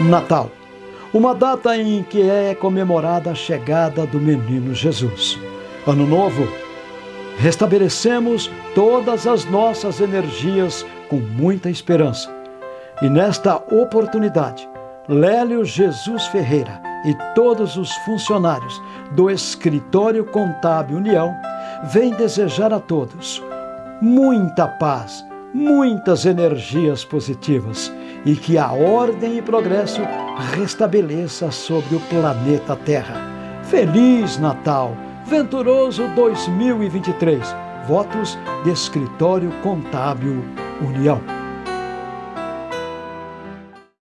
Natal, uma data em que é comemorada a chegada do menino Jesus. Ano Novo, restabelecemos todas as nossas energias com muita esperança. E nesta oportunidade, Lélio Jesus Ferreira e todos os funcionários do Escritório Contábil União vêm desejar a todos muita paz, muitas energias positivas e que a ordem e progresso restabeleça sobre o planeta Terra. Feliz Natal! Venturoso 2023. Votos de Escritório Contábil União.